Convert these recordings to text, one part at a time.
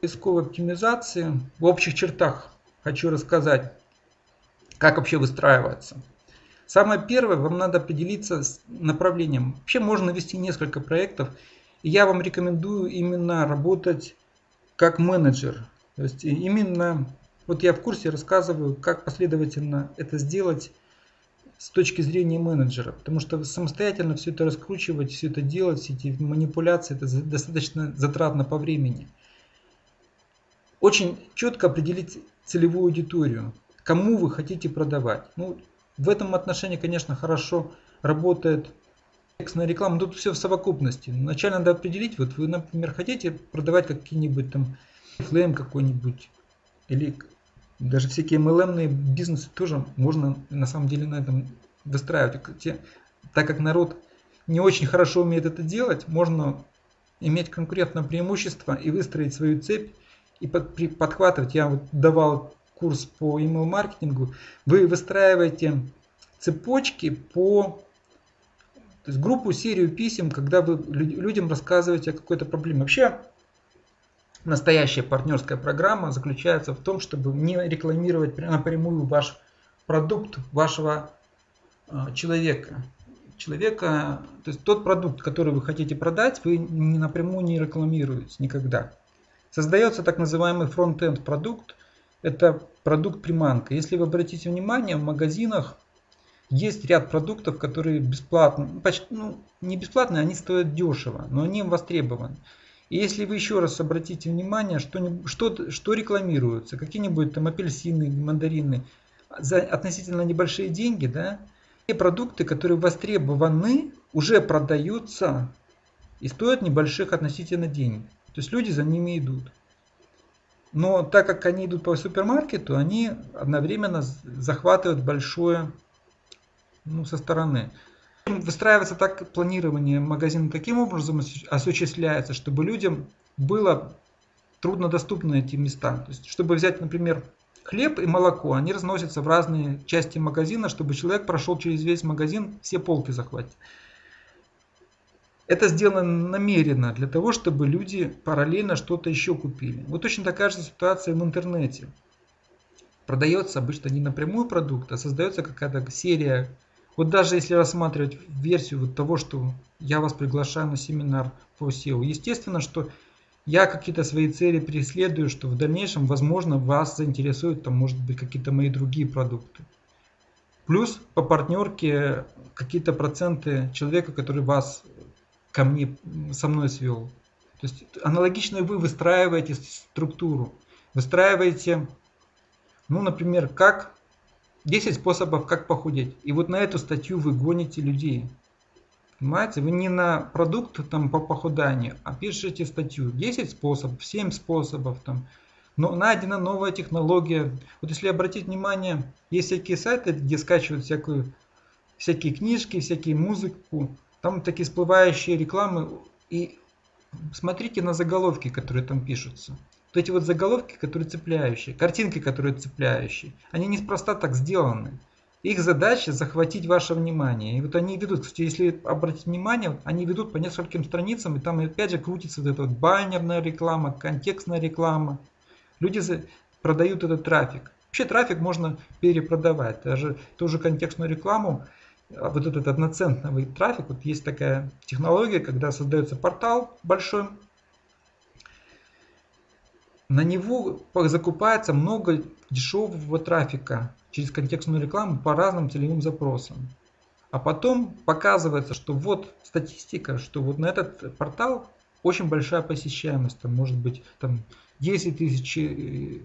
поисковой оптимизации в общих чертах хочу рассказать, как вообще выстраивается. Самое первое, вам надо определиться с направлением. Вообще можно вести несколько проектов. И я вам рекомендую именно работать как менеджер. То есть именно, вот я в курсе рассказываю, как последовательно это сделать с точки зрения менеджера. Потому что самостоятельно все это раскручивать, все это делать, все эти манипуляции, это достаточно затратно по времени. Очень четко определить целевую аудиторию, кому вы хотите продавать. Ну, в этом отношении, конечно, хорошо работает текстная реклама. Тут все в совокупности. Вначале надо определить, вот вы, например, хотите продавать какие-нибудь там флейм какой-нибудь или даже всякие MLM бизнесы тоже можно на самом деле на этом выстраивать. Так как народ не очень хорошо умеет это делать, можно иметь конкурентное преимущество и выстроить свою цепь и под, при, подхватывать. Я вот давал курс по email маркетингу. Вы выстраиваете цепочки по то есть группу, серию писем, когда вы людям рассказываете о какой-то проблеме. Вообще настоящая партнерская программа заключается в том, чтобы не рекламировать напрямую ваш продукт вашего а, человека. Человека, то есть тот продукт, который вы хотите продать, вы напрямую не рекламируете никогда. Создается так называемый фронт-энд продукт. Это продукт приманка. Если вы обратите внимание, в магазинах есть ряд продуктов, которые бесплатно, ну, почти, ну не бесплатные, они стоят дешево, но они востребованы. И если вы еще раз обратите внимание, что, что, что рекламируется, какие-нибудь там апельсины, мандарины, за относительно небольшие деньги, да, те продукты, которые востребованы, уже продаются и стоят небольших относительно денег. То есть люди за ними идут. Но так как они идут по супермаркету, они одновременно захватывают большое ну, со стороны. Выстраивается так планирование магазина таким образом осуществляется, чтобы людям было труднодоступны эти места. То есть, чтобы взять, например, хлеб и молоко, они разносятся в разные части магазина, чтобы человек прошел через весь магазин, все полки захватить. Это сделано намеренно для того, чтобы люди параллельно что-то еще купили. Вот точно такая же ситуация в интернете. Продается обычно не напрямую продукт, а создается какая-то серия вот даже если рассматривать версию вот того, что я вас приглашаю на семинар по SEO, естественно, что я какие-то свои цели преследую, что в дальнейшем, возможно, вас заинтересуют, там, может быть, какие-то мои другие продукты. Плюс по партнерке какие-то проценты человека, который вас ко мне, со мной свел. То есть аналогично вы выстраиваете структуру. Выстраиваете, ну, например, как 10 способов, как похудеть. И вот на эту статью вы гоните людей. Понимаете, вы не на продукт там по похуданию, а пишете статью. 10 способов, 7 способов там. Но найдена новая технология. Вот если обратить внимание, есть всякие сайты, где скачивают всякую, всякие книжки, всякие музыку. Там такие всплывающие рекламы. И смотрите на заголовки, которые там пишутся. Вот эти вот заголовки, которые цепляющие, картинки, которые цепляющие, они неспроста так сделаны. Их задача захватить ваше внимание. И вот они ведут, кстати, если обратить внимание, они ведут по нескольким страницам, и там опять же крутится вот эта вот баннерная реклама, контекстная реклама. Люди продают этот трафик. Вообще трафик можно перепродавать. Даже ту же контекстную рекламу, вот этот одноцентный трафик, вот есть такая технология, когда создается портал большой, на него закупается много дешевого трафика через контекстную рекламу по разным целевым запросам. А потом показывается, что вот статистика, что вот на этот портал очень большая посещаемость. Там может быть там 10 тысяч э,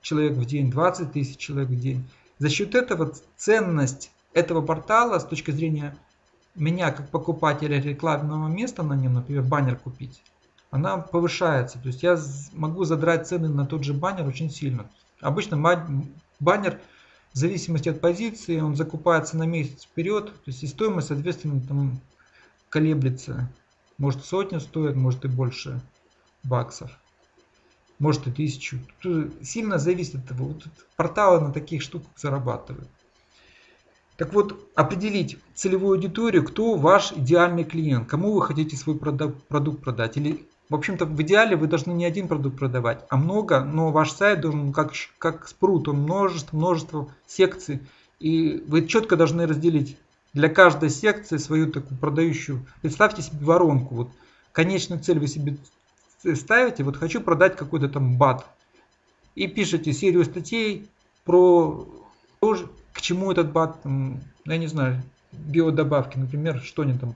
человек в день, 20 тысяч человек в день. За счет этого ценность этого портала с точки зрения меня как покупателя рекламного места на нем, например, баннер купить, она повышается. То есть я могу задрать цены на тот же баннер очень сильно. Обычно баннер в зависимости от позиции, он закупается на месяц вперед. То есть и стоимость, соответственно, там колеблется. Может сотню стоит, может и больше баксов. Может и тысячу. Тут сильно зависит от того. Вот порталы на таких штуках зарабатывают. Так вот, определить целевую аудиторию, кто ваш идеальный клиент, кому вы хотите свой продукт продать, или в общем-то, в идеале вы должны не один продукт продавать, а много, но ваш сайт должен как, как спрут, он множество, множество секций. И вы четко должны разделить для каждой секции свою такую продающую. Представьте себе воронку. Вот конечную цель вы себе ставите, вот хочу продать какой-то там бат. И пишите серию статей про то, к чему этот бат, я не знаю, биодобавки, например, что они там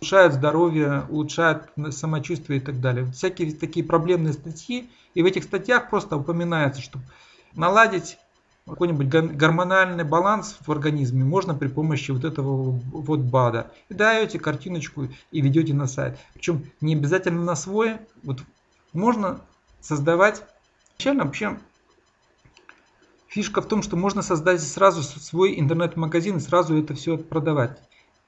улучшают здоровье, улучшают самочувствие и так далее. Всякие такие проблемные статьи. И в этих статьях просто упоминается, что наладить какой-нибудь гормональный баланс в организме можно при помощи вот этого вот БАДа. И даете картиночку и ведете на сайт. Причем не обязательно на свой. Вот можно создавать. Изначально вообще фишка в том, что можно создать сразу свой интернет-магазин и сразу это все продавать.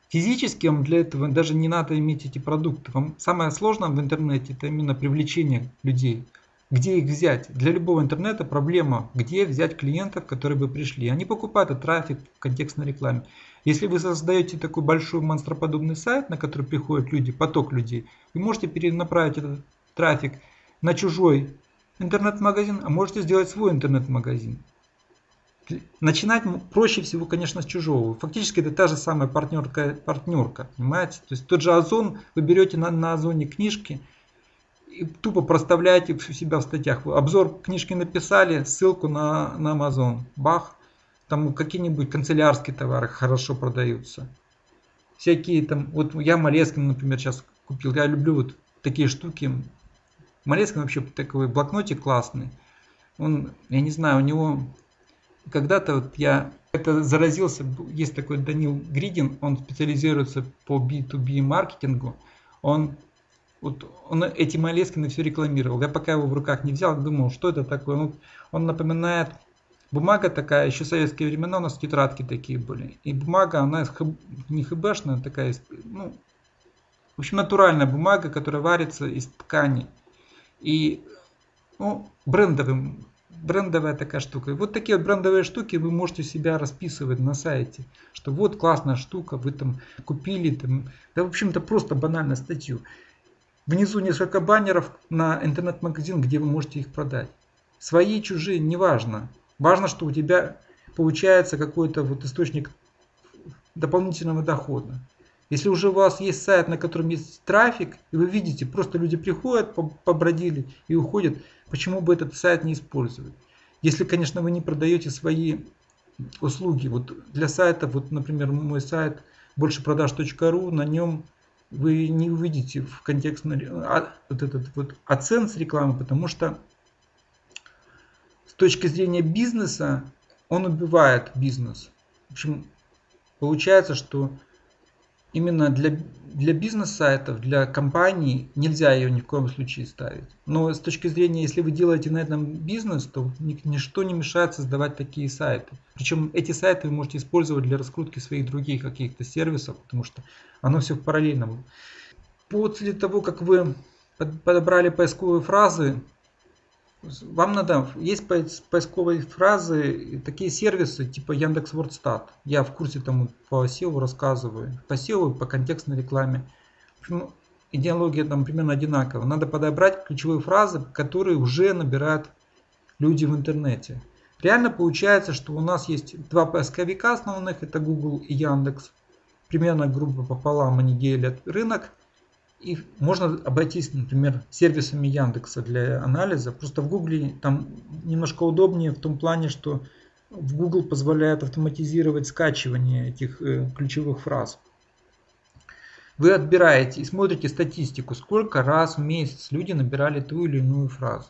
Физически вам для этого даже не надо иметь эти продукты. Вам самое сложное в интернете это именно привлечение людей. Где их взять? Для любого интернета проблема, где взять клиентов, которые бы пришли. Они покупают этот трафик в контекстной рекламе. Если вы создаете такой большой монстроподобный сайт, на который приходят люди, поток людей, вы можете перенаправить этот трафик на чужой интернет-магазин, а можете сделать свой интернет-магазин. Начинать проще всего, конечно, с чужого. Фактически это та же самая партнерка, партнерка понимаете? То есть тот же Озон, вы берете на, на Озоне книжки, и тупо проставляете у себя в статьях. Обзор книжки написали, ссылку на, на Amazon. Бах. Там какие-нибудь канцелярские товары хорошо продаются. Всякие там, вот я Малескин, например, сейчас купил. Я люблю вот такие штуки. Малескин вообще такой блокнотик классный. Он, я не знаю, у него когда-то вот я это заразился, есть такой Данил Гридин, он специализируется по B2B маркетингу. Он вот он эти Малескины все рекламировал. Я пока его в руках не взял, думал, что это такое. Он, он напоминает, бумага такая, еще в советские времена у нас тетрадки такие были. И бумага, она не хбшная, такая, ну, в общем, натуральная бумага, которая варится из ткани. И ну, брендовым брендовая такая штука. И вот такие вот брендовые штуки вы можете себя расписывать на сайте, что вот классная штука, вы там купили, там, да в общем-то просто банально статью. Внизу несколько баннеров на интернет-магазин, где вы можете их продать. Свои, чужие, неважно. Важно, что у тебя получается какой-то вот источник дополнительного дохода. Если уже у вас есть сайт, на котором есть трафик, и вы видите, просто люди приходят, побродили и уходят, почему бы этот сайт не использовать? Если, конечно, вы не продаете свои услуги. Вот для сайта, вот, например, мой сайт большепродаж.ру, на нем вы не увидите в контекстной а, вот этот вот оцен с рекламы, потому что с точки зрения бизнеса он убивает бизнес. В общем, получается, что именно для, для бизнес-сайтов, для компаний нельзя ее ни в коем случае ставить. Но с точки зрения, если вы делаете на этом бизнес, то ничто не мешает создавать такие сайты. Причем эти сайты вы можете использовать для раскрутки своих других каких-то сервисов, потому что оно все в параллельном. После того, как вы подобрали поисковые фразы, вам надо, есть поисковые фразы, такие сервисы типа Яндекс Вордстат. Я в курсе там по SEO рассказываю. По SEO, по контекстной рекламе. идеология там примерно одинаковая. Надо подобрать ключевые фразы, которые уже набирают люди в интернете. Реально получается, что у нас есть два поисковика основных, это Google и Яндекс. Примерно группа пополам они делят рынок. И можно обойтись, например, сервисами Яндекса для анализа. Просто в Гугле там немножко удобнее в том плане, что в Google позволяет автоматизировать скачивание этих э, ключевых фраз. Вы отбираете и смотрите статистику, сколько раз в месяц люди набирали ту или иную фразу.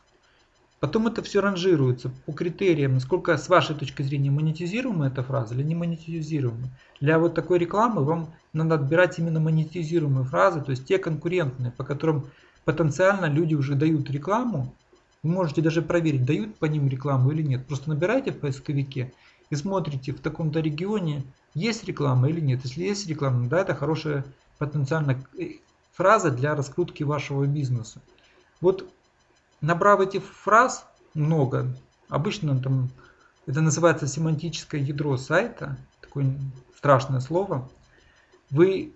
Потом это все ранжируется по критериям, насколько с вашей точки зрения монетизируема эта фраза или не монетизируема. Для вот такой рекламы вам надо отбирать именно монетизируемые фразы, то есть те конкурентные, по которым потенциально люди уже дают рекламу. Вы можете даже проверить, дают по ним рекламу или нет. Просто набирайте в поисковике и смотрите в таком-то регионе, есть реклама или нет. Если есть реклама, да, это хорошая потенциально э, фраза для раскрутки вашего бизнеса. Вот Набрав этих фраз много, обычно там это называется семантическое ядро сайта, такое страшное слово, вы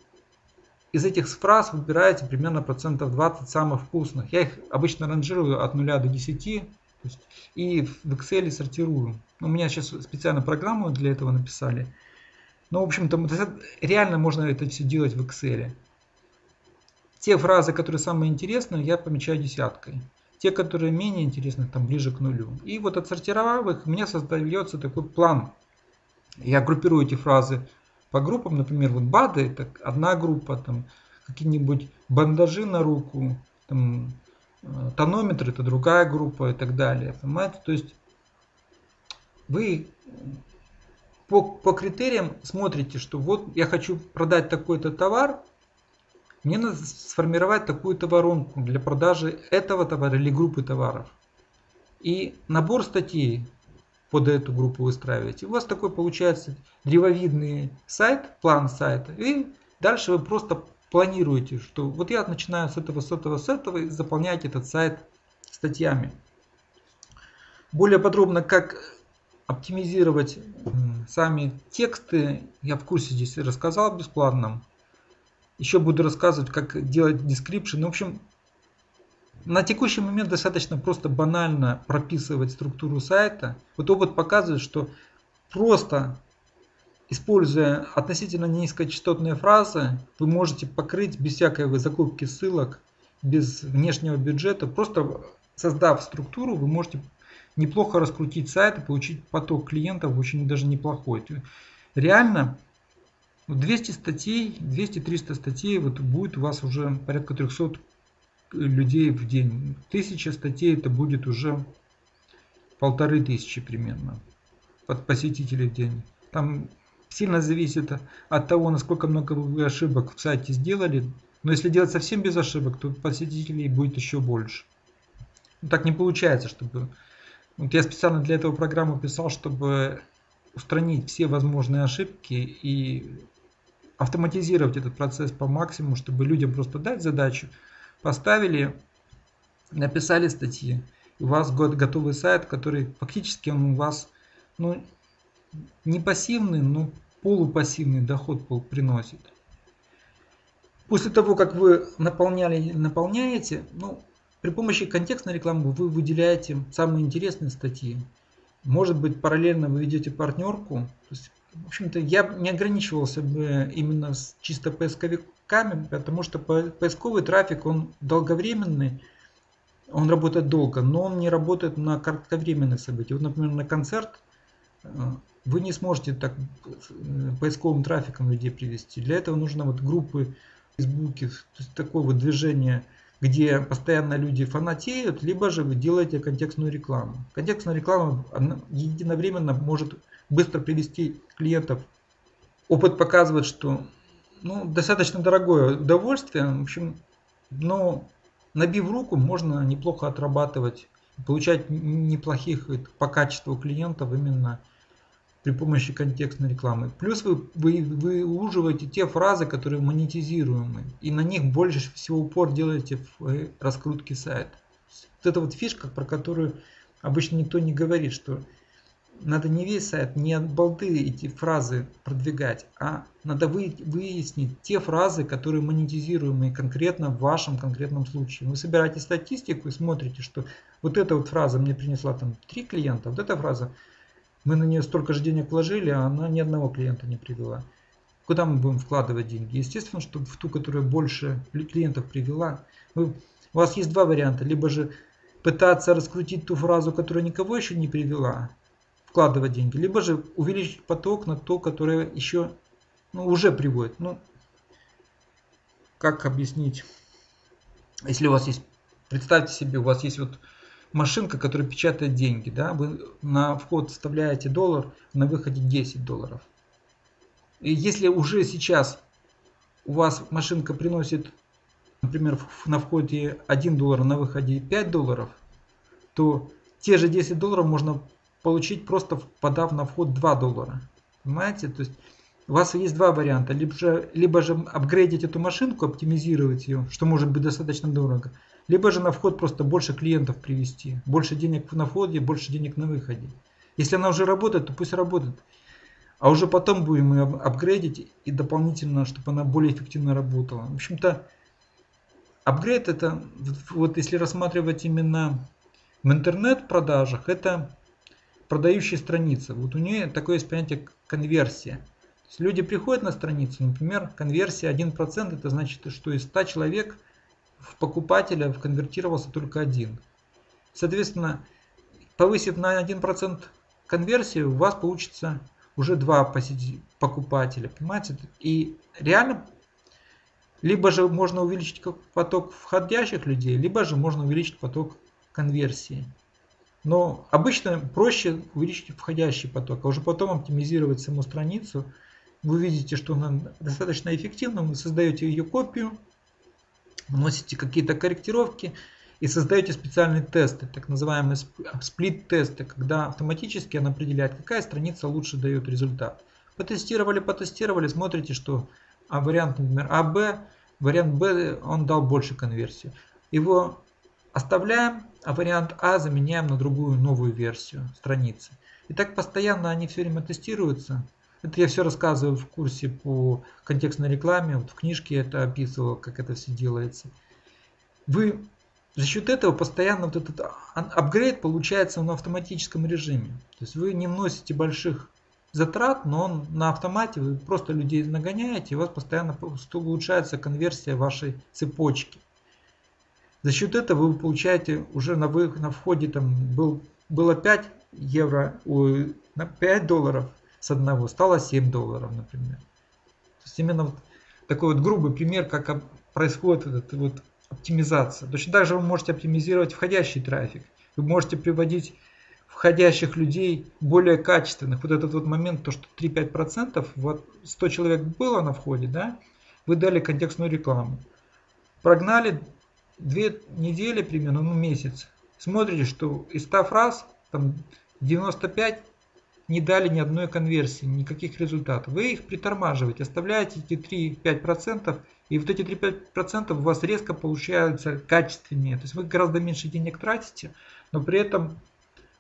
из этих фраз выбираете примерно процентов 20 самых вкусных. Я их обычно ранжирую от 0 до 10 есть, и в Excel сортирую. У меня сейчас специально программу для этого написали. Но, в общем-то, реально можно это все делать в Excel. Те фразы, которые самые интересные, я помечаю десяткой. Те, которые менее интересны, там ближе к нулю. И вот отсортировав их, у меня создается такой план. Я группирую эти фразы по группам, например, вот БАДы это одна группа, там какие-нибудь бандажи на руку, там, э, тонометр это другая группа и так далее. Понимаете? То есть вы по, по критериям смотрите, что вот я хочу продать такой-то товар, мне надо сформировать такую-то воронку для продажи этого товара или группы товаров. И набор статей под эту группу выстраиваете. У вас такой получается древовидный сайт, план сайта. И дальше вы просто планируете, что вот я начинаю с этого, с этого, с этого и заполняете этот сайт статьями. Более подробно, как оптимизировать сами тексты, я в курсе здесь рассказал бесплатном. Еще буду рассказывать, как делать description. В общем, на текущий момент достаточно просто банально прописывать структуру сайта. Вот опыт показывает, что просто используя относительно низкочастотные фразы, вы можете покрыть без всякой закупки ссылок, без внешнего бюджета, просто создав структуру, вы можете неплохо раскрутить сайт и получить поток клиентов очень даже неплохой. Реально 200 статей, 200-300 статей, вот будет у вас уже порядка 300 людей в день. Тысяча статей это будет уже полторы тысячи примерно под посетителей в день. Там сильно зависит от того, насколько много вы ошибок в сайте сделали. Но если делать совсем без ошибок, то посетителей будет еще больше. Ну, так не получается, чтобы... Вот я специально для этого программу писал, чтобы устранить все возможные ошибки и автоматизировать этот процесс по максимуму, чтобы людям просто дать задачу, поставили, написали статьи. у вас готовый сайт, который фактически он у вас ну, не пассивный, но полупассивный доход приносит. После того, как вы наполняли, наполняете, ну, при помощи контекстной рекламы вы выделяете самые интересные статьи. Может быть, параллельно вы ведете партнерку. То есть, в общем-то, я не ограничивался бы именно с чисто поисковиками, потому что поисковый трафик, он долговременный, он работает долго, но он не работает на кратковременных событиях. Вот, например, на концерт э, вы не сможете так э, поисковым трафиком людей привести. Для этого нужно вот группы в Фейсбуке, то есть такое вот движение, где постоянно люди фанатеют, либо же вы делаете контекстную рекламу. Контекстная реклама единовременно может быстро привести клиентов. Опыт показывает, что ну, достаточно дорогое удовольствие. В общем, но набив руку, можно неплохо отрабатывать, получать неплохих по качеству клиентов именно при помощи контекстной рекламы. Плюс вы, вы, вы выуживаете те фразы, которые монетизируемы. И на них больше всего упор делаете в э, раскрутке сайта. Вот это вот фишка, про которую обычно никто не говорит, что надо не весь сайт, не от балды эти фразы продвигать, а надо вы, выяснить те фразы, которые монетизируемы конкретно в вашем конкретном случае. Вы собираете статистику и смотрите, что вот эта вот фраза мне принесла там три клиента, вот эта фраза, мы на нее столько же денег вложили, а она ни одного клиента не привела. Куда мы будем вкладывать деньги? Естественно, что в ту, которая больше клиентов привела. Вы, у вас есть два варианта. Либо же пытаться раскрутить ту фразу, которая никого еще не привела, вкладывать деньги, либо же увеличить поток на то, которое еще ну, уже приводит. Ну, как объяснить? Если у вас есть, представьте себе, у вас есть вот машинка, которая печатает деньги, да, вы на вход вставляете доллар, на выходе 10 долларов. И если уже сейчас у вас машинка приносит, например, на входе 1 доллар, на выходе 5 долларов, то те же 10 долларов можно получить просто подав на вход 2 доллара. Понимаете? То есть у вас есть два варианта. Либо же, либо же апгрейдить эту машинку, оптимизировать ее, что может быть достаточно дорого. Либо же на вход просто больше клиентов привести. Больше денег на входе, больше денег на выходе. Если она уже работает, то пусть работает. а уже потом будем ее апгрейдить и дополнительно, чтобы она более эффективно работала. В общем-то, апгрейд это, вот если рассматривать именно в интернет-продажах, это продающие страницы. Вот у нее такое есть понятие конверсия. То есть люди приходят на страницу, например, конверсия 1%, это значит, что из 100 человек в покупателя конвертировался только один. Соответственно, повысив на 1% конверсию, у вас получится уже два покупателя, понимаете? И реально, либо же можно увеличить поток входящих людей, либо же можно увеличить поток конверсии. Но обычно проще увеличить входящий поток, а уже потом оптимизировать саму страницу. Вы видите, что она достаточно эффективна, вы создаете ее копию, вносите какие-то корректировки и создаете специальные тесты, так называемые сплит-тесты, когда автоматически он определяет, какая страница лучше дает результат. Потестировали, потестировали, смотрите, что а вариант, например, АБ, вариант Б, он дал больше конверсию. Его оставляем, а вариант А заменяем на другую новую версию страницы. И так постоянно они все время тестируются. Это я все рассказываю в курсе по контекстной рекламе, вот в книжке это описывал, как это все делается. Вы за счет этого постоянно вот этот апгрейд получается на автоматическом режиме. То есть вы не вносите больших затрат, но он на автомате, вы просто людей нагоняете, и у вас постоянно улучшается конверсия вашей цепочки. За счет этого вы получаете уже на, вы, на входе там был, было 5 евро, на 5 долларов с одного, стало 7 долларов, например. То есть именно вот такой вот грубый пример, как происходит этот вот оптимизация. Точно так же вы можете оптимизировать входящий трафик. Вы можете приводить входящих людей более качественных. Вот этот вот момент, то что 3-5%, вот 100 человек было на входе, да, вы дали контекстную рекламу. Прогнали две недели примерно, ну месяц. Смотрите, что из 100 фраз, там 95 не дали ни одной конверсии, никаких результатов. Вы их притормаживаете, оставляете эти 3-5%, и вот эти 3-5% у вас резко получаются качественнее. То есть вы гораздо меньше денег тратите, но при этом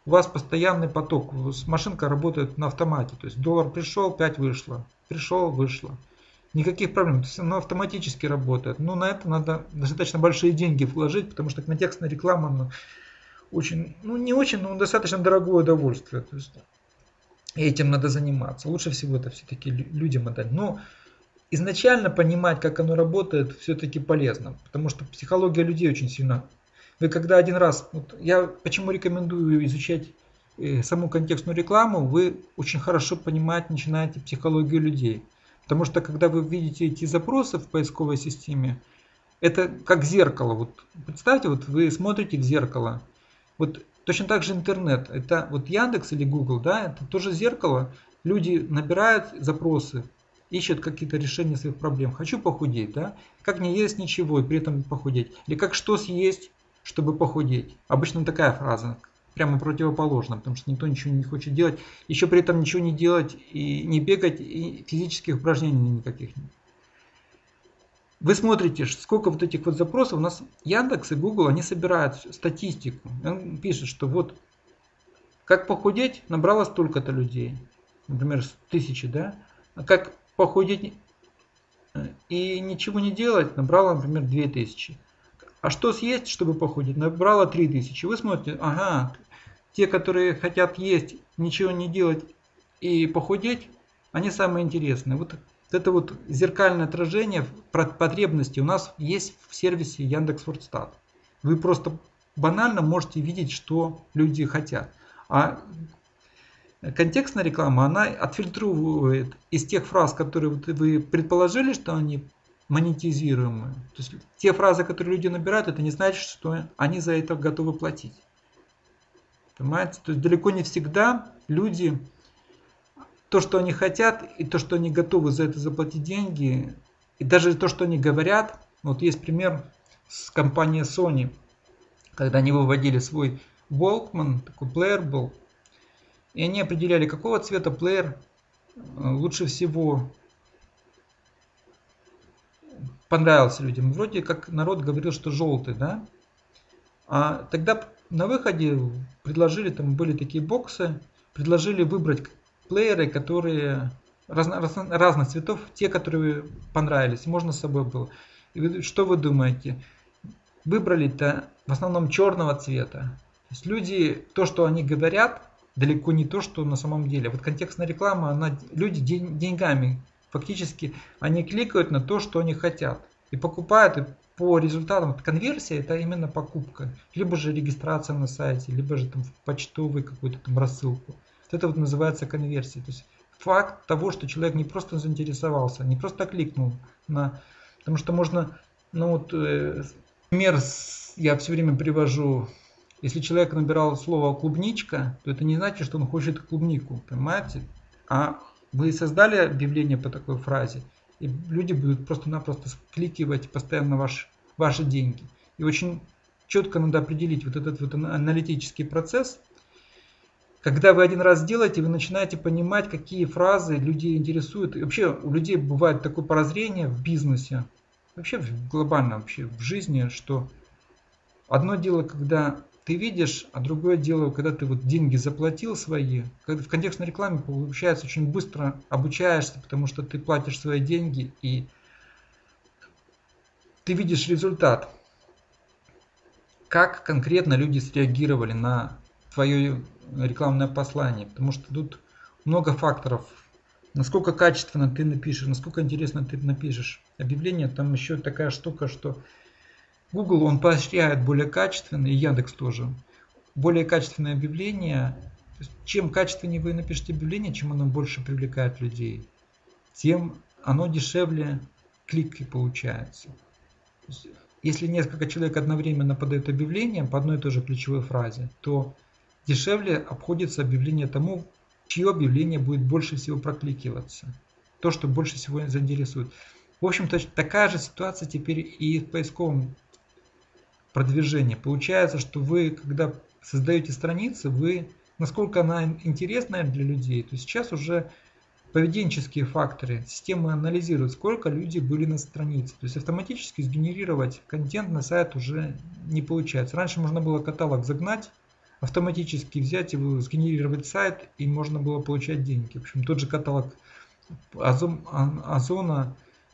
у вас постоянный поток. Машинка работает на автомате. То есть доллар пришел, 5 вышло. Пришел, вышло. Никаких проблем. То есть оно автоматически работает. Но на это надо достаточно большие деньги вложить, потому что контекстная реклама ну, очень, ну не очень, но достаточно дорогое удовольствие. То есть этим надо заниматься. Лучше всего это все-таки людям отдать. Но изначально понимать, как оно работает, все-таки полезно. Потому что психология людей очень сильно... Вы когда один раз... Вот я почему рекомендую изучать э, саму контекстную рекламу, вы очень хорошо понимать начинаете психологию людей. Потому что когда вы видите эти запросы в поисковой системе, это как зеркало. Вот представьте, вот вы смотрите в зеркало. Вот точно так же интернет. Это вот Яндекс или Google, да, это тоже зеркало. Люди набирают запросы, ищут какие-то решения своих проблем. Хочу похудеть, да? Как не есть ничего и при этом похудеть? Или как что съесть, чтобы похудеть? Обычно такая фраза прямо противоположно, потому что никто ничего не хочет делать. Еще при этом ничего не делать и не бегать, и физических упражнений никаких нет. Вы смотрите, сколько вот этих вот запросов. У нас Яндекс и Google, они собирают статистику. Он пишет, что вот как похудеть набрало столько-то людей. Например, тысячи, да? А как похудеть э, и ничего не делать набрало, например, 2000. А что съесть, чтобы похудеть? Набрало 3000. Вы смотрите, ага, те, которые хотят есть, ничего не делать и похудеть, они самые интересные. Вот это вот зеркальное отражение потребностей у нас есть в сервисе Яндекс.Вордстат. Вы просто банально можете видеть, что люди хотят. А контекстная реклама, она отфильтровывает из тех фраз, которые вы предположили, что они монетизируемые. То есть те фразы, которые люди набирают, это не значит, что они за это готовы платить. Понимаете? То есть далеко не всегда люди, то, что они хотят, и то, что они готовы за это заплатить деньги, и даже то, что они говорят, вот есть пример с компанией Sony, когда они выводили свой Walkman, такой плеер был, и они определяли, какого цвета плеер э, лучше всего понравился людям. Вроде как народ говорил, что желтый, да? А тогда на выходе предложили, там были такие боксы, предложили выбрать плееры, которые разно, разно, разных цветов, те, которые понравились, можно с собой было. И вы, что вы думаете? Выбрали-то в основном черного цвета. То есть люди, то, что они говорят, далеко не то, что на самом деле. Вот контекстная реклама, она, люди день, деньгами фактически, они кликают на то, что они хотят. И покупают, и по результатам конверсии это именно покупка. Либо же регистрация на сайте, либо же там в почтовый какую-то там рассылку. Вот это вот называется конверсия. То есть факт того, что человек не просто заинтересовался, не просто кликнул на... Потому что можно, ну вот, э, пример я все время привожу. Если человек набирал слово клубничка, то это не значит, что он хочет клубнику, понимаете? А вы создали объявление по такой фразе, и люди будут просто-напросто кликивать постоянно ваш, ваши деньги. И очень четко надо определить вот этот вот аналитический процесс, когда вы один раз делаете, вы начинаете понимать, какие фразы людей интересуют. И вообще у людей бывает такое прозрение в бизнесе, вообще глобально вообще в жизни, что одно дело, когда ты видишь, а другое дело, когда ты вот деньги заплатил свои, когда в контекстной рекламе получается очень быстро обучаешься, потому что ты платишь свои деньги и ты видишь результат. Как конкретно люди среагировали на твое рекламное послание, потому что тут много факторов. Насколько качественно ты напишешь, насколько интересно ты напишешь объявление, там еще такая штука, что Google он поощряет более качественные, Яндекс тоже, более качественное объявление. чем качественнее вы напишете объявление, чем оно больше привлекает людей, тем оно дешевле клики получается. Если несколько человек одновременно подают объявление по одной и той же ключевой фразе, то Дешевле обходится объявление тому, чье объявление будет больше всего прокликиваться. То, что больше всего заинтересует. В общем-то, такая же ситуация теперь и в поисковом продвижении. Получается, что вы, когда создаете страницы, вы, насколько она интересная для людей, то сейчас уже поведенческие факторы система анализирует, сколько люди были на странице. То есть автоматически сгенерировать контент на сайт уже не получается. Раньше можно было каталог загнать, автоматически взять его, сгенерировать сайт, и можно было получать деньги. В общем, тот же каталог Озон,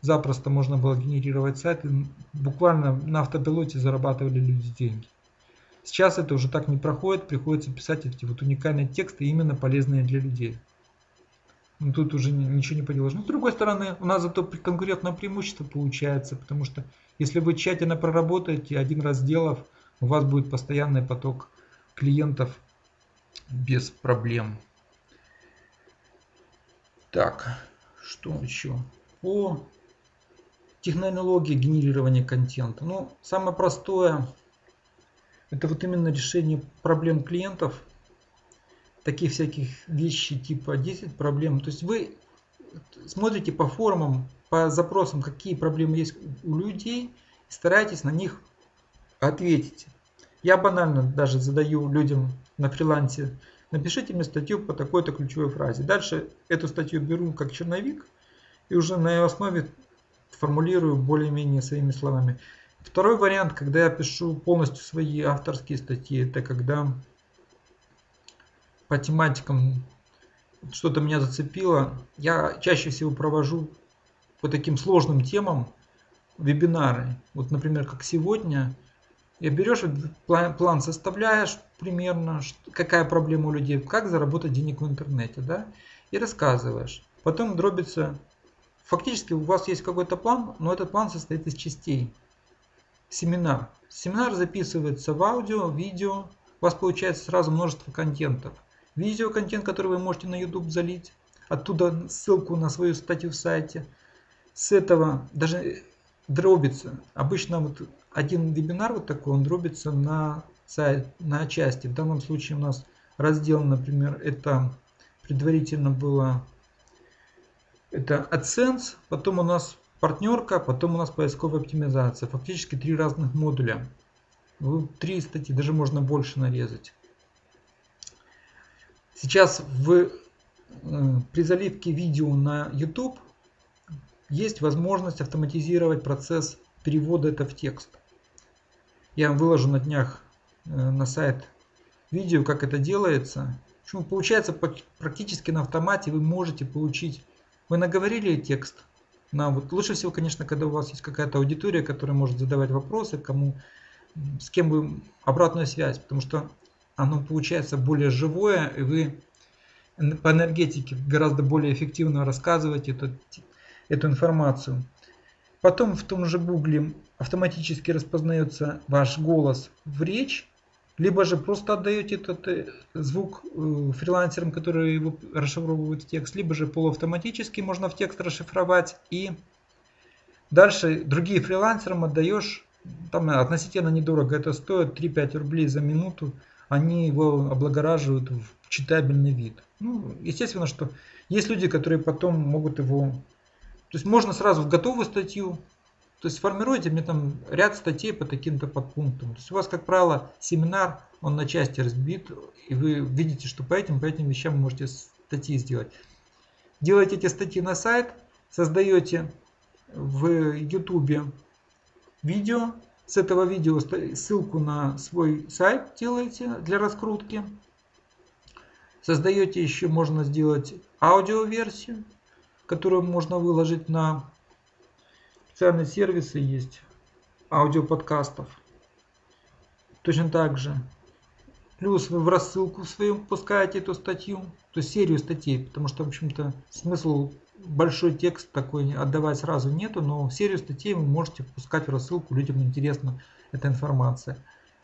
запросто можно было генерировать сайт, и буквально на автопилоте зарабатывали люди деньги. Сейчас это уже так не проходит, приходится писать эти вот уникальные тексты, именно полезные для людей. Ну, тут уже ничего не поделаешь. Но с другой стороны, у нас зато конкурентное преимущество получается, потому что если вы тщательно проработаете, один раз сделав, у вас будет постоянный поток клиентов без проблем. Так, что еще? По технологии генерирования контента. Ну, самое простое, это вот именно решение проблем клиентов. Таких всяких вещей типа 10 проблем. То есть вы смотрите по форумам, по запросам, какие проблемы есть у людей, старайтесь на них ответить. Я банально даже задаю людям на фрилансе, напишите мне статью по такой-то ключевой фразе. Дальше эту статью беру как черновик и уже на ее основе формулирую более-менее своими словами. Второй вариант, когда я пишу полностью свои авторские статьи, это когда по тематикам что-то меня зацепило. Я чаще всего провожу по таким сложным темам вебинары. Вот, например, как сегодня, и берешь план составляешь примерно, какая проблема у людей, как заработать денег в интернете, да, и рассказываешь. Потом дробится, фактически у вас есть какой-то план, но этот план состоит из частей. Семинар. Семинар записывается в аудио, видео, у вас получается сразу множество контентов. Видео контент, который вы можете на YouTube залить, оттуда ссылку на свою статью в сайте. С этого даже дробится. Обычно вот один вебинар вот такой, он дробится на, сайт, на части. В данном случае у нас раздел, например, это предварительно было это AdSense, потом у нас партнерка, потом у нас поисковая оптимизация. Фактически три разных модуля. Три статьи, даже можно больше нарезать. Сейчас в, э, при заливке видео на YouTube есть возможность автоматизировать процесс перевода это в текст. Я выложу на днях э, на сайт видео, как это делается. получается практически на автомате вы можете получить. Вы наговорили текст. На, вот лучше всего, конечно, когда у вас есть какая-то аудитория, которая может задавать вопросы, кому, с кем вы обратную связь, потому что оно получается более живое, и вы по энергетике гораздо более эффективно рассказываете эту, эту информацию. Потом в том же Гугле автоматически распознается ваш голос в речь, либо же просто отдаете этот э, звук э, фрилансерам, которые расшифровывают текст, либо же полуавтоматически можно в текст расшифровать и дальше другие фрилансерам отдаешь, там относительно недорого, это стоит 3-5 рублей за минуту, они его облагораживают в читабельный вид. Ну, естественно, что есть люди, которые потом могут его... То есть можно сразу в готовую статью, то есть формируете мне там ряд статей по таким-то подпунктам. То есть у вас, как правило, семинар, он на части разбит, и вы видите, что по этим, по этим вещам можете статьи сделать. Делаете эти статьи на сайт, создаете в YouTube видео, с этого видео ссылку на свой сайт делаете для раскрутки. Создаете еще, можно сделать аудиоверсию, которую можно выложить на специальные сервисы есть аудиоподкастов. Точно так же. Плюс вы в рассылку свою пускаете эту статью, то есть серию статей, потому что, в общем-то, смысл большой текст такой отдавать сразу нету, но серию статей вы можете пускать в рассылку, людям интересна эта информация.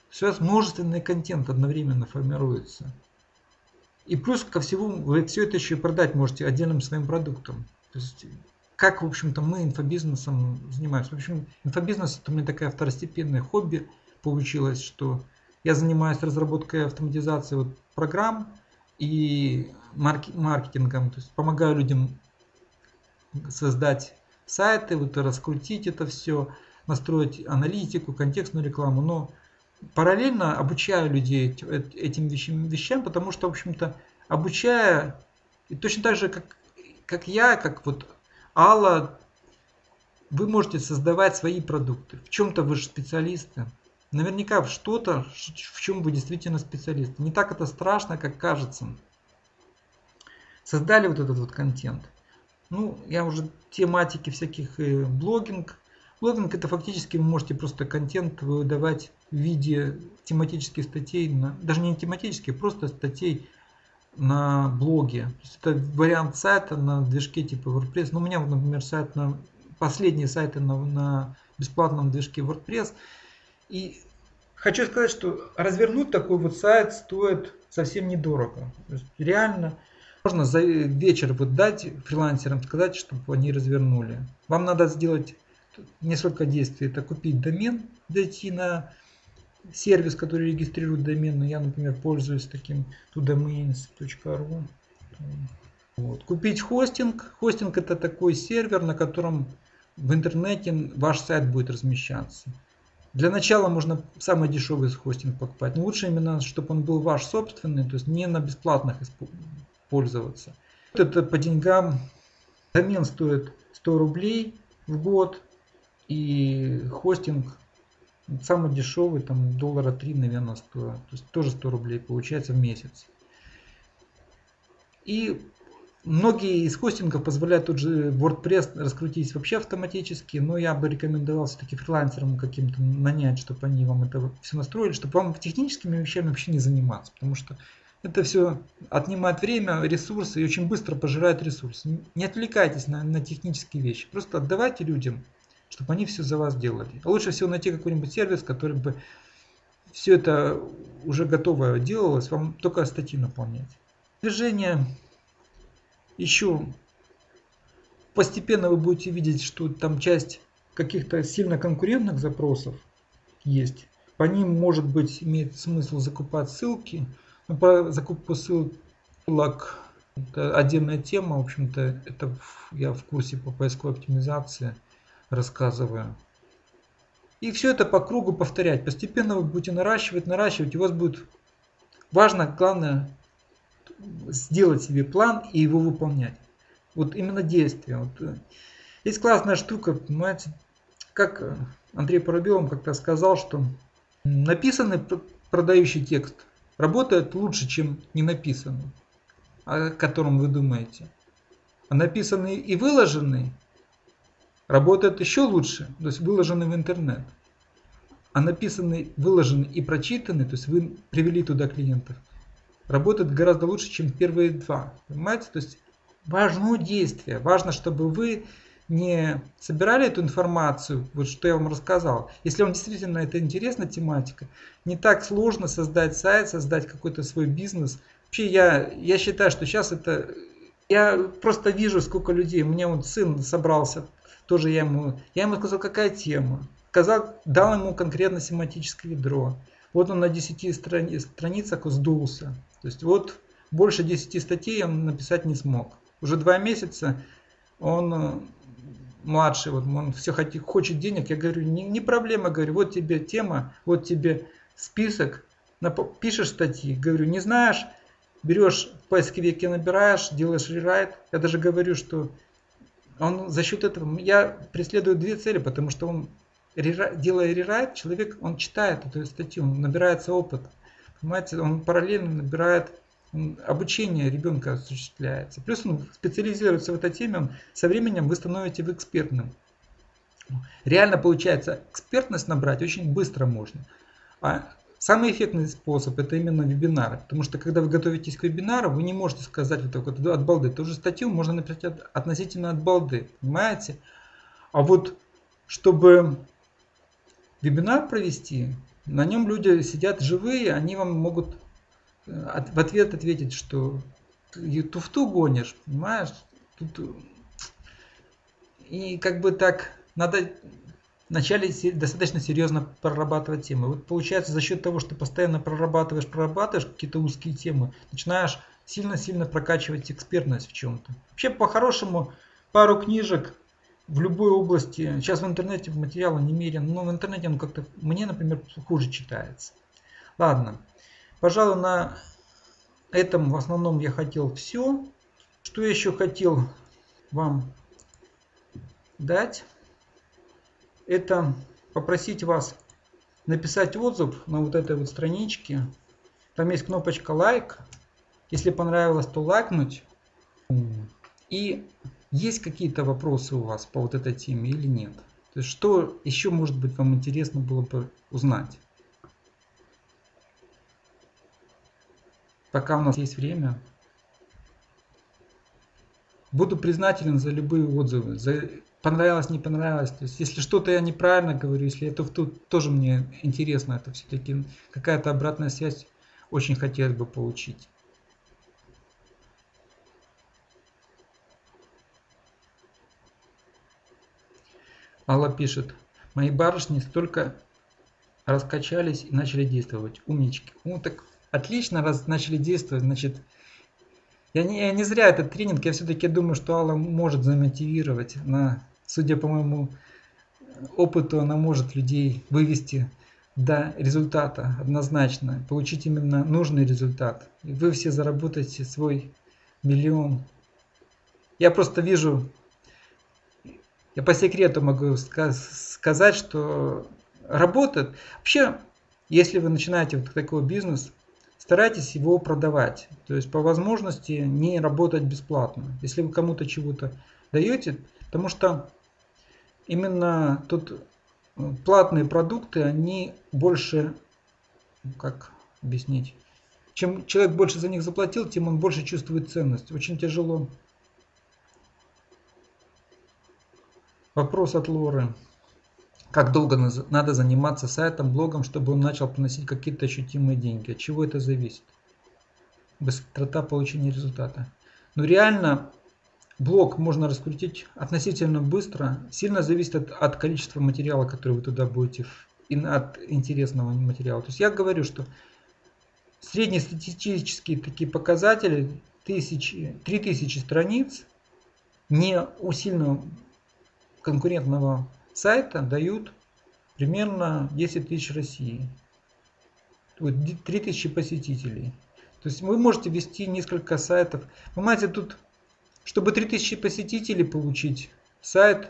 Сейчас множественный контент одновременно формируется. И плюс ко всему вы все это еще и продать можете отдельным своим продуктом. То есть, как, в общем-то, мы инфобизнесом занимаемся. В общем, инфобизнес это у меня такая второстепенное хобби получилось, что я занимаюсь разработкой автоматизации вот программ и маркетингом. То есть помогаю людям создать сайты, вот раскрутить это все, настроить аналитику, контекстную рекламу. Но параллельно обучаю людей этим вещам, вещам потому что, в общем-то, обучая, и точно так же, как, как я, как вот Алла, вы можете создавать свои продукты. В чем-то вы же специалисты. Наверняка в что-то, в чем вы действительно специалисты. Не так это страшно, как кажется. Создали вот этот вот контент. Ну, я уже тематики всяких э, блогинг. Блогинг это фактически вы можете просто контент выдавать в виде тематических статей, на, даже не тематических, просто статей на блоге. То есть это вариант сайта на движке типа WordPress. Ну, у меня, например, сайт на последние сайты на, на бесплатном движке WordPress. И хочу сказать, что развернуть такой вот сайт стоит совсем недорого. Реально можно за вечер вот дать фрилансерам сказать, чтобы они развернули. Вам надо сделать несколько действий. Это купить домен, зайти на сервис, который регистрирует домен. Я, например, пользуюсь таким todomains.ru. Вот. Купить хостинг. Хостинг это такой сервер, на котором в интернете ваш сайт будет размещаться. Для начала можно самый дешевый хостинг покупать. Но лучше именно, чтобы он был ваш собственный, то есть не на бесплатных пользоваться. Это по деньгам. Домен стоит 100 рублей в год. И хостинг самый дешевый, там доллара 3, наверное, стоит. То есть тоже 100 рублей получается в месяц. И многие из хостингов позволяют тот же WordPress раскрутить вообще автоматически, но я бы рекомендовал все-таки фрилансерам каким-то нанять, чтобы они вам это все настроили, чтобы вам техническими вещами вообще не заниматься, потому что это все отнимает время, ресурсы и очень быстро пожирает ресурсы. Не отвлекайтесь на, на технические вещи. Просто отдавайте людям, чтобы они все за вас делали. А лучше всего найти какой-нибудь сервис, который бы все это уже готово делалось, вам только статьи наполнять. Движение еще постепенно вы будете видеть, что там часть каких-то сильно конкурентных запросов есть. По ним, может быть, имеет смысл закупать ссылки, ну, по закупку ссылок это отдельная тема, в общем-то, это я в курсе по поисковой оптимизации рассказываю. И все это по кругу повторять. Постепенно вы будете наращивать, наращивать, у вас будет важно, главное, сделать себе план и его выполнять. Вот именно действие. Вот. Э, есть классная штука, понимаете, как Андрей Парабелов как-то сказал, что написанный продающий текст работает лучше, чем не написанный, о котором вы думаете. А написанный и выложенный работает еще лучше, то есть выложенный в интернет. А написанный, выложенный и прочитанный, то есть вы привели туда клиентов, работает гораздо лучше, чем первые два. Понимаете? То есть важно действие. Важно, чтобы вы не собирали эту информацию, вот что я вам рассказал. Если вам действительно это интересна тематика, не так сложно создать сайт, создать какой-то свой бизнес. Вообще я, я считаю, что сейчас это... Я просто вижу, сколько людей. У меня вот сын собрался, тоже я ему... Я ему сказал, какая тема. Сказал, дал ему конкретно семантическое ядро. Вот он на 10 страни, страницах сдулся. То есть вот больше 10 статей он написать не смог. Уже два месяца он э, младший, вот он все хочет, хочет денег. Я говорю, не, не проблема, говорю, вот тебе тема, вот тебе список, пишешь статьи. Говорю, не знаешь, берешь в поисковике, набираешь, делаешь рерайт. Я даже говорю, что он за счет этого, я преследую две цели, потому что он, делая рерайт, человек, он читает эту статью, он набирается опыт. Понимаете, он параллельно набирает обучение ребенка осуществляется. Плюс он специализируется в этой теме, он, со временем вы становитесь в экспертным. Реально получается экспертность набрать очень быстро можно. А самый эффектный способ это именно вебинары. Потому что когда вы готовитесь к вебинару, вы не можете сказать вот так вот от балды. Ту же статью можно написать от, относительно от балды. Понимаете? А вот чтобы вебинар провести, на нем люди сидят живые, они вам могут в ответ ответить, что туфту гонишь, понимаешь? Тут... И как бы так надо вначале достаточно серьезно прорабатывать темы. Вот получается за счет того, что постоянно прорабатываешь, прорабатываешь какие-то узкие темы, начинаешь сильно-сильно прокачивать экспертность в чем-то. Вообще по-хорошему пару книжек в любой области. Сейчас в интернете материала немерено, но в интернете он как-то, мне, например, хуже читается. Ладно. Пожалуй, на этом в основном я хотел все. Что еще хотел вам дать? Это попросить вас написать отзыв на вот этой вот страничке. Там есть кнопочка лайк. Если понравилось, то лайкнуть. И есть какие-то вопросы у вас по вот этой теме или нет? То есть что еще может быть вам интересно было бы узнать? пока у нас есть время. Буду признателен за любые отзывы, за понравилось, не понравилось. То есть, если что-то я неправильно говорю, если это тут тоже мне интересно, это все-таки какая-то обратная связь очень хотелось бы получить. Алла пишет, мои барышни столько раскачались и начали действовать. Умнички. Ну так Отлично, раз начали действовать, значит, я не, я не зря этот тренинг, я все-таки думаю, что Алла может замотивировать. Она, судя по моему опыту, она может людей вывести до результата однозначно, получить именно нужный результат. И вы все заработаете свой миллион. Я просто вижу, я по секрету могу сказать, что работает. Вообще, если вы начинаете вот такой бизнес, старайтесь его продавать. То есть по возможности не работать бесплатно. Если вы кому-то чего-то даете, потому что именно тут э, платные продукты, они больше, ну, как объяснить, чем человек больше за них заплатил, тем он больше чувствует ценность. Очень тяжело. Вопрос от Лоры. Как долго надо заниматься сайтом, блогом, чтобы он начал приносить какие-то ощутимые деньги? От чего это зависит? Быстрота получения результата. Но ну, реально блог можно раскрутить относительно быстро. Сильно зависит от, от количества материала, который вы туда будете, и от интересного материала. То есть я говорю, что среднестатистические такие показатели, тысячи, 3000 страниц, не у сильно конкурентного сайта дают примерно 10 тысяч России. 3 тысячи посетителей. То есть вы можете вести несколько сайтов. Понимаете, тут, чтобы 3000 посетителей получить, сайт,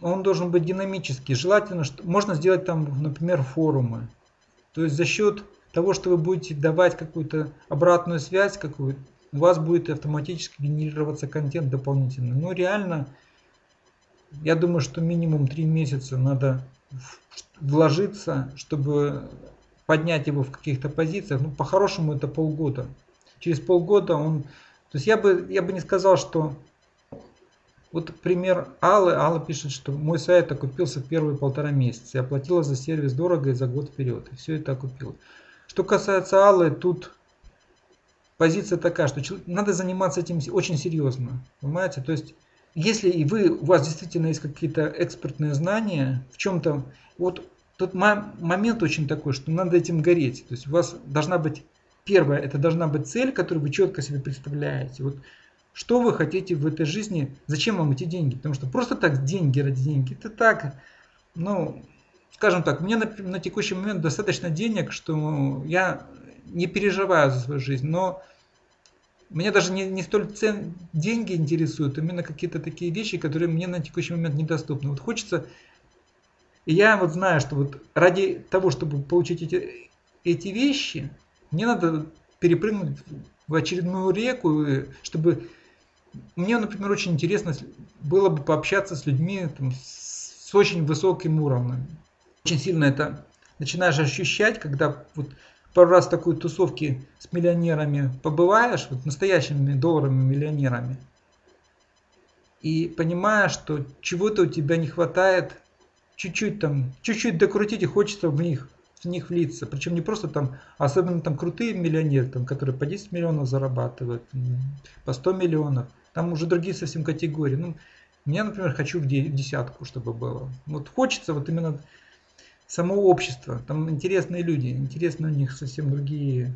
он должен быть динамический. Желательно, что можно сделать там, например, форумы. То есть за счет того, что вы будете давать какую-то обратную связь, какую у вас будет автоматически генерироваться контент дополнительный. Но реально, я думаю, что минимум 3 месяца надо вложиться, чтобы поднять его в каких-то позициях. Ну, по-хорошему это полгода. Через полгода он... То есть я бы, я бы не сказал, что... Вот пример Аллы. Алла пишет, что мой сайт окупился в первые полтора месяца. Я платила за сервис дорого и за год вперед. И все это окупила. Что касается Аллы, тут позиция такая, что надо заниматься этим очень серьезно. Понимаете? То есть, если и вы, у вас действительно есть какие-то экспертные знания в чем-то, вот тот момент очень такой, что надо этим гореть. То есть у вас должна быть, первое, это должна быть цель, которую вы четко себе представляете. Вот что вы хотите в этой жизни, зачем вам эти деньги? Потому что просто так деньги ради деньги, это так, ну, скажем так, мне на, на текущий момент достаточно денег, что я не переживаю за свою жизнь, но меня даже не, не столь цен, деньги интересуют, именно какие-то такие вещи, которые мне на текущий момент недоступны. Вот хочется, и я вот знаю, что вот ради того, чтобы получить эти, эти вещи, мне надо перепрыгнуть в очередную реку, чтобы мне, например, очень интересно было бы пообщаться с людьми там, с очень высоким уровнем. Очень сильно это начинаешь ощущать, когда вот пару раз такой тусовки с миллионерами побываешь, вот настоящими долларовыми миллионерами, и понимаешь, что чего-то у тебя не хватает, чуть-чуть там, чуть-чуть докрутить и хочется в них, в них влиться. Причем не просто там, особенно там крутые миллионеры, там, которые по 10 миллионов зарабатывают, по 100 миллионов. Там уже другие совсем категории. Ну, мне, например, хочу в десятку, чтобы было. Вот хочется вот именно само общество. Там интересные люди, интересные у них совсем другие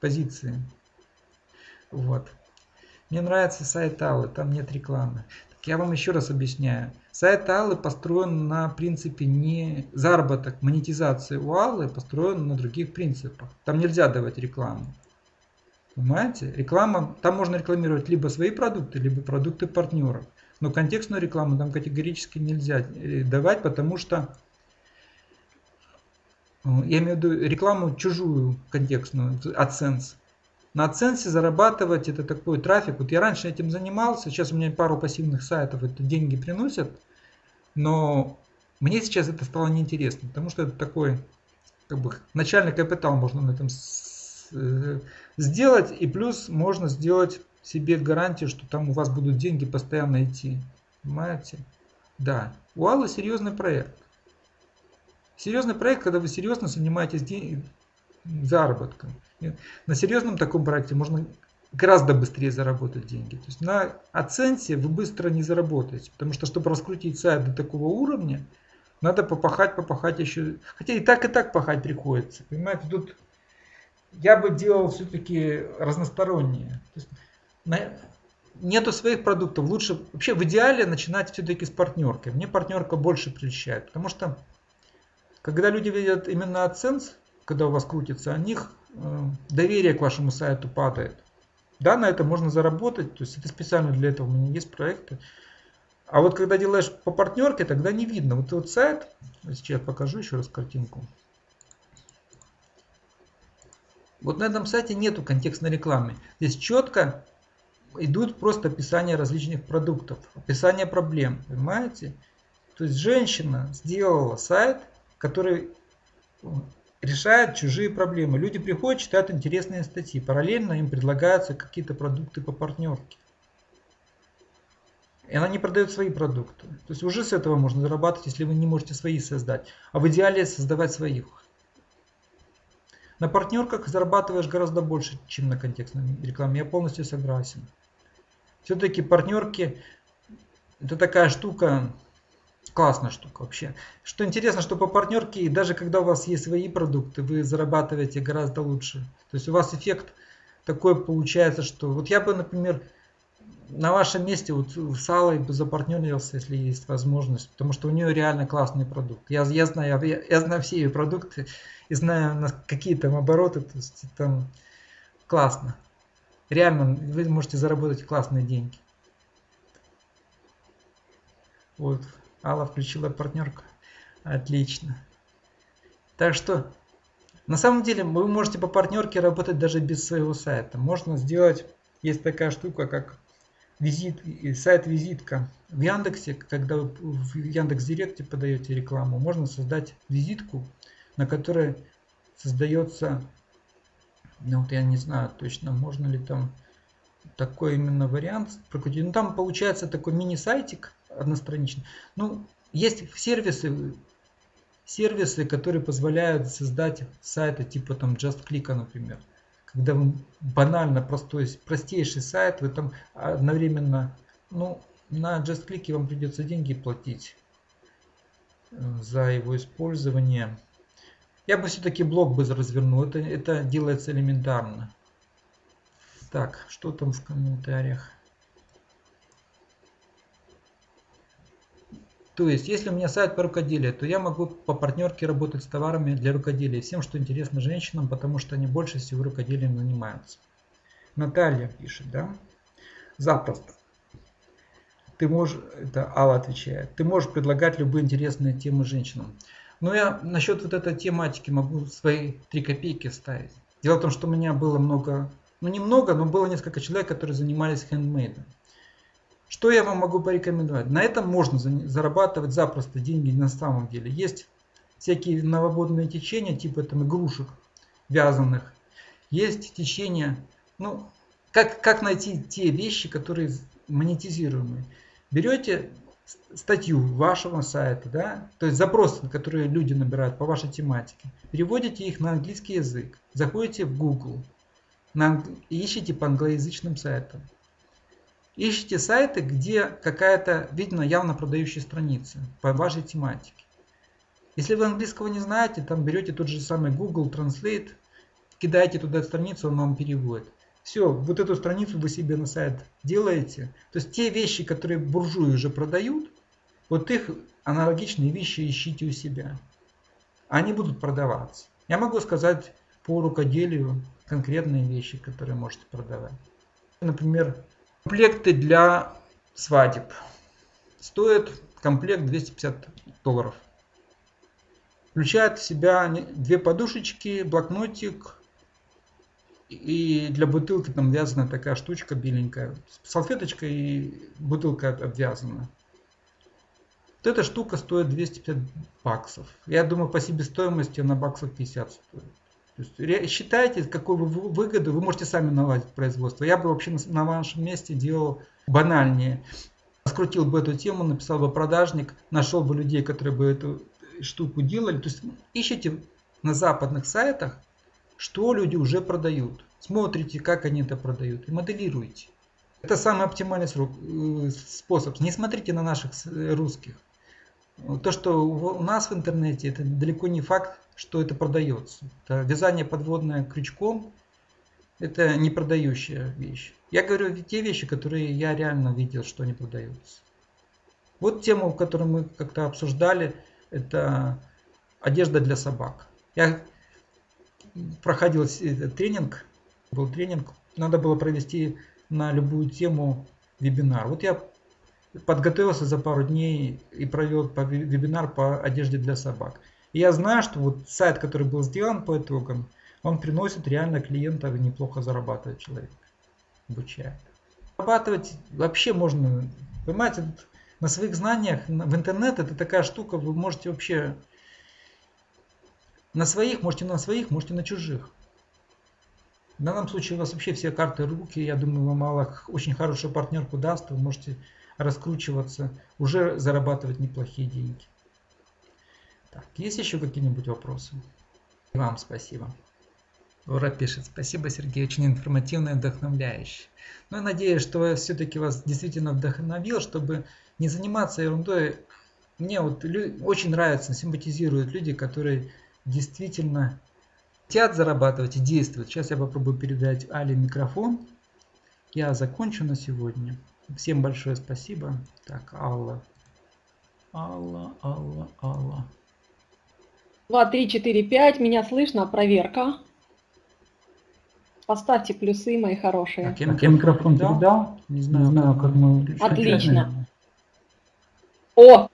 позиции. Вот. Мне нравится сайт Аллы, там нет рекламы. Я вам еще раз объясняю. Сайт Аллы построен на принципе не заработок, монетизация у Аллы построен на других принципах. Там нельзя давать рекламу. Понимаете? Реклама, там можно рекламировать либо свои продукты, либо продукты партнеров. Но контекстную рекламу там категорически нельзя э, давать, потому что я имею в виду рекламу чужую контекстную, AdSense. На AdSense зарабатывать это такой трафик. Вот я раньше этим занимался, сейчас у меня пару пассивных сайтов это деньги приносят, но мне сейчас это стало неинтересно, потому что это такой как бы начальный капитал можно на этом э, сделать, и плюс можно сделать себе гарантию, что там у вас будут деньги постоянно идти. Понимаете? Да. У Аллы серьезный проект. Серьезный проект, когда вы серьезно занимаетесь заработком. На серьезном таком проекте можно гораздо быстрее заработать деньги. То есть на оценке вы быстро не заработаете, потому что чтобы раскрутить сайт до такого уровня, надо попахать, попахать еще. Хотя и так, и так пахать приходится. Понимаете, тут я бы делал все-таки разностороннее. То есть на, нету своих продуктов, лучше вообще в идеале начинать все-таки с партнеркой. Мне партнерка больше прельщает, потому что когда люди видят именно AdSense, когда у вас крутится, у них э, доверие к вашему сайту падает. Да, на это можно заработать, то есть это специально для этого у меня есть проекты. А вот когда делаешь по партнерке, тогда не видно. Вот вот сайт, сейчас покажу еще раз картинку. Вот на этом сайте нету контекстной рекламы. Здесь четко идут просто описания различных продуктов, описание проблем, понимаете? То есть женщина сделала сайт, который решает чужие проблемы. Люди приходят, читают интересные статьи. Параллельно им предлагаются какие-то продукты по партнерке. И она не продает свои продукты. То есть уже с этого можно зарабатывать, если вы не можете свои создать. А в идеале создавать своих. На партнерках зарабатываешь гораздо больше, чем на контекстной рекламе. Я полностью согласен. Все-таки партнерки это такая штука, классная штука вообще. Что интересно, что по партнерке, даже когда у вас есть свои продукты, вы зарабатываете гораздо лучше. То есть у вас эффект такой получается, что вот я бы, например, на вашем месте вот с Аллой бы запартнерился, если есть возможность, потому что у нее реально классный продукт. Я, я, знаю, я, я знаю все ее продукты и знаю на какие там обороты, то есть там классно. Реально вы можете заработать классные деньги. Вот. Алла включила партнерку. Отлично. Так что На самом деле вы можете по партнерке работать даже без своего сайта. Можно сделать, есть такая штука, как визит, сайт-визитка. В Яндексе, когда вы в Яндекс Директе подаете рекламу, можно создать визитку, на которой создается, ну вот я не знаю точно, можно ли там такой именно вариант прокрутить. Ну там получается такой мини-сайтик одностраничный. Ну, есть сервисы, сервисы, которые позволяют создать сайты типа там JustClick, например. Когда вы банально простой, простейший сайт, вы там одновременно, ну, на JustClick вам придется деньги платить э, за его использование. Я бы все-таки блог бы развернул, это, это делается элементарно. Так, что там в комментариях? То есть, если у меня сайт по рукоделию, то я могу по партнерке работать с товарами для рукоделия, всем, что интересно женщинам, потому что они больше всего рукоделием занимаются. Наталья пишет, да? Запросто. Ты можешь, это Алла отвечает, ты можешь предлагать любые интересные темы женщинам. Но я насчет вот этой тематики могу свои три копейки вставить. Дело в том, что у меня было много, ну немного, но было несколько человек, которые занимались хендмейдом. Что я вам могу порекомендовать? На этом можно зарабатывать запросто деньги на самом деле. Есть всякие новободные течения, типа там игрушек вязаных. Есть течения, ну, как, как найти те вещи, которые монетизируемые. Берете статью вашего сайта, да, то есть запросы, которые люди набирают по вашей тематике, переводите их на английский язык, заходите в Google, на, ищите по англоязычным сайтам. Ищите сайты, где какая-то, видно, явно продающая страница по вашей тематике. Если вы английского не знаете, там берете тот же самый Google Translate, кидаете туда страницу, он вам переводит. Все, вот эту страницу вы себе на сайт делаете. То есть те вещи, которые буржуи уже продают, вот их аналогичные вещи ищите у себя. Они будут продаваться. Я могу сказать по рукоделию конкретные вещи, которые можете продавать. Например, Комплекты для свадеб. Стоит комплект 250 долларов. Включает в себя две подушечки, блокнотик и для бутылки там вязаная такая штучка беленькая. Салфеточка и бутылка обвязана. Вот эта штука стоит 250 баксов. Я думаю, по себестоимости на баксов 50 стоит. Считайте, какую вы выгоду, вы можете сами наладить производство. Я бы вообще на вашем месте делал банальнее. Скрутил бы эту тему, написал бы продажник, нашел бы людей, которые бы эту штуку делали. То есть ищите на западных сайтах, что люди уже продают. Смотрите, как они это продают и моделируйте. Это самый оптимальный срок, э, способ. Не смотрите на наших русских. То, что у нас в интернете, это далеко не факт, что это продается. Это вязание подводное крючком – это не продающая вещь. Я говорю те вещи, которые я реально видел, что они продаются. Вот тему, которую мы как-то обсуждали, это одежда для собак. Я проходил тренинг, был тренинг, надо было провести на любую тему вебинар. Вот я подготовился за пару дней и провел вебинар по одежде для собак. И я знаю, что вот сайт, который был сделан по итогам, он приносит реально клиентов и неплохо зарабатывает человек, обучая. Зарабатывать вообще можно, понимаете, на своих знаниях в интернет это такая штука, вы можете вообще на своих, можете на своих, можете на чужих. В данном случае у вас вообще все карты руки, я думаю, вам мало очень хорошую партнерку даст, вы можете раскручиваться, уже зарабатывать неплохие деньги. Так, есть еще какие-нибудь вопросы? И вам спасибо. Лора пишет, спасибо, Сергей, очень информативно и вдохновляюще. Но я надеюсь, что я все-таки вас действительно вдохновил, чтобы не заниматься ерундой. Мне вот очень нравятся, симпатизируют люди, которые действительно хотят зарабатывать и действуют. Сейчас я попробую передать Али микрофон. Я закончу на сегодня. Всем большое спасибо. Так, Алла. Алла, Алла, Алла. 2, 3, 4, 5. Меня слышно? Проверка. Поставьте плюсы, мои хорошие. Так, я, так, я микрофон передал. Не знаю, не знаю как мы... Отлично. О,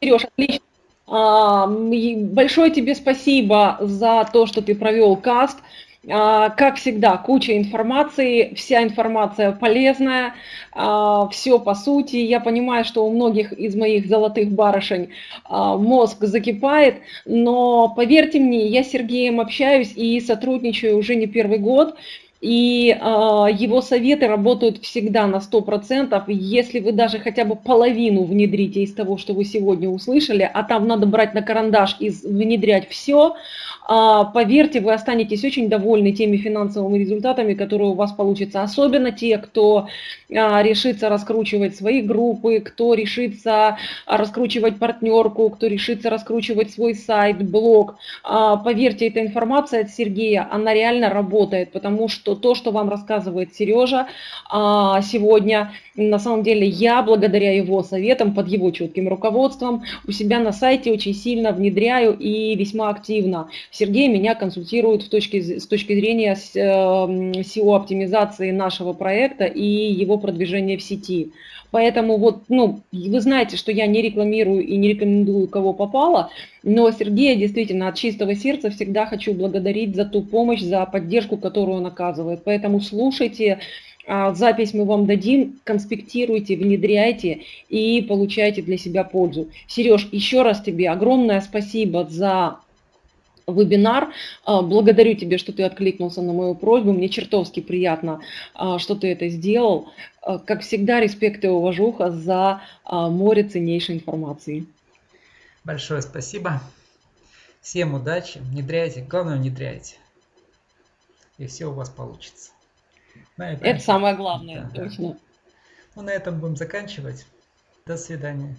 Сереж, отлично. А, большое тебе спасибо за то, что ты провел каст. А, как всегда, куча информации, вся информация полезная, а, все по сути. Я понимаю, что у многих из моих золотых барышень мозг закипает, но поверьте мне, я с Сергеем общаюсь и сотрудничаю уже не первый год. И его советы работают всегда на 100%. Если вы даже хотя бы половину внедрите из того, что вы сегодня услышали, а там надо брать на карандаш и внедрять все, а, поверьте, вы останетесь очень довольны теми финансовыми результатами, которые у вас получатся. Особенно те, кто а, решится раскручивать свои группы, кто решится раскручивать партнерку, кто решится раскручивать свой сайт, блог. А, поверьте, эта информация от Сергея, она реально работает, потому что то, что вам рассказывает Сережа сегодня, на самом деле я, благодаря его советам, под его четким руководством, у себя на сайте очень сильно внедряю и весьма активно. Сергей меня консультирует в точке, с точки зрения SEO-оптимизации эм, нашего проекта и его продвижения в сети. Поэтому вот, ну, вы знаете, что я не рекламирую и не рекомендую, кого попало, но Сергея действительно от чистого сердца всегда хочу благодарить за ту помощь, за поддержку, которую он оказывает. Поэтому слушайте, а, запись мы вам дадим, конспектируйте, внедряйте и получайте для себя пользу. Сереж, еще раз тебе огромное спасибо за вебинар. А, благодарю тебя, что ты откликнулся на мою просьбу. Мне чертовски приятно, а, что ты это сделал. А, как всегда, респект и уважуха за море ценнейшей информации. Большое спасибо. Всем удачи. Внедряйте. Главное, внедряйте. И все у вас получится. Это самое главное, да, точно. Да. Ну, на этом будем заканчивать. До свидания.